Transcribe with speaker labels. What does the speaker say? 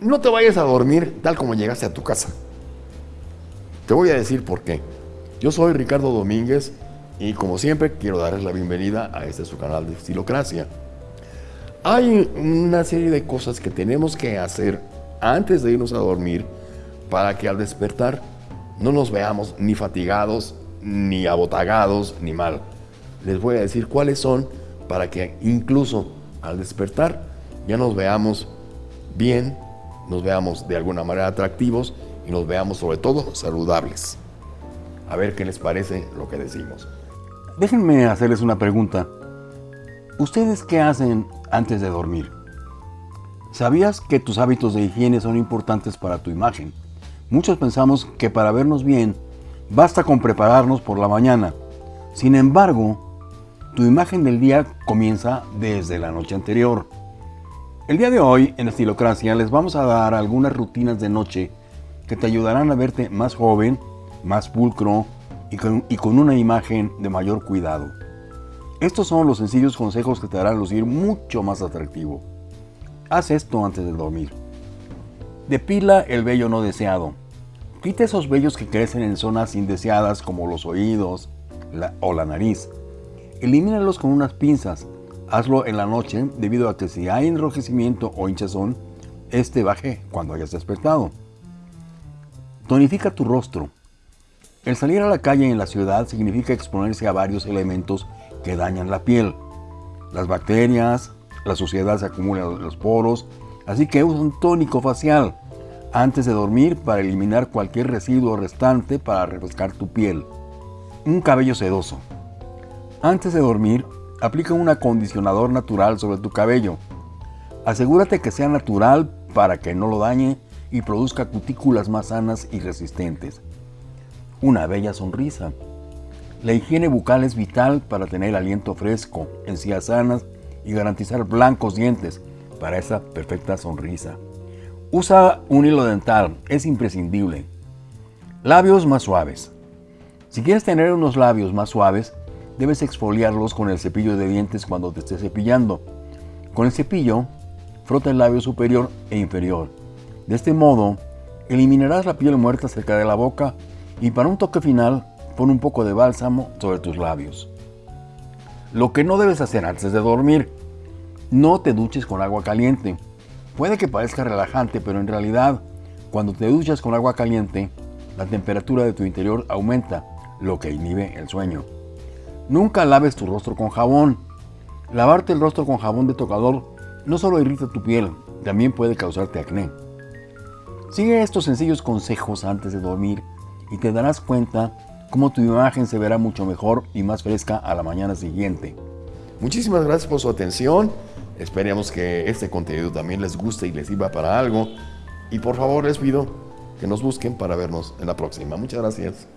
Speaker 1: no te vayas a dormir tal como llegaste a tu casa. Te voy a decir por qué. Yo soy Ricardo Domínguez y como siempre quiero darles la bienvenida a este su canal de Estilocracia. Hay una serie de cosas que tenemos que hacer antes de irnos a dormir para que al despertar no nos veamos ni fatigados, ni abotagados, ni mal. Les voy a decir cuáles son para que incluso al despertar ya nos veamos bien, nos veamos de alguna manera atractivos y nos veamos sobre todo saludables. A ver qué les parece lo que decimos.
Speaker 2: Déjenme hacerles una pregunta. ¿Ustedes qué hacen antes de dormir? ¿Sabías que tus hábitos de higiene son importantes para tu imagen? Muchos pensamos que para vernos bien basta con prepararnos por la mañana. Sin embargo, tu imagen del día comienza desde la noche anterior. El día de hoy, en Estilocracia, les vamos a dar algunas rutinas de noche que te ayudarán a verte más joven, más pulcro y con, una imagen de mayor cuidado. Estos son los sencillos consejos que te harán lucir mucho más atractivo. Haz esto antes de dormir. Depila el vello no deseado. Quita esos vellos que crecen en zonas indeseadas como los oídos o la nariz. Elimínalos con unas pinzas. Hazlo en la noche debido a que si hay enrojecimiento o hinchazón, este baje cuando hayas despertado. Tonifica tu rostro. El salir a la calle en la ciudad significa exponerse a varios elementos que dañan la piel. Las bacterias, la suciedad se acumula en los poros, así que usa un tónico facial antes de dormir para eliminar cualquier residuo restante para refrescar tu piel. Un cabello sedoso. Antes de dormir, aplica un acondicionador natural sobre tu cabello. Asegúrate que sea natural para que no lo dañe y produzca cutículas más sanas y resistentes. Una bella sonrisa. La higiene bucal es vital para tener aliento fresco, encías sanas y garantizar blancos dientes para esa perfecta sonrisa. Usa un hilo dental, es imprescindible. Labios más suaves. Si quieres tener unos labios más suaves, debes exfoliarlos con el cepillo de dientes cuando te estés cepillando. Con el cepillo, frota el labio superior e inferior. De este modo, eliminarás la piel muerta cerca de la boca y para un toque final, pon un poco de bálsamo sobre tus labios. Lo que no debes hacer antes de dormir, no te duches con agua caliente. Puede que parezca relajante, pero en realidad, cuando te duchas con agua caliente, la temperatura de tu interior aumenta, lo que inhibe el sueño. Nunca laves tu rostro con jabón. Lavarte el rostro con jabón de tocador no solo irrita tu piel, también puede causarte acné. Sigue estos sencillos consejos antes de dormir y te darás cuenta cómo tu imagen se verá mucho mejor y más fresca a la mañana siguiente.
Speaker 1: Muchísimas gracias por su atención. Esperemos que este contenido también les guste y les sirva para algo. Y por favor les pido que nos busquen para vernos en la próxima. Muchas gracias.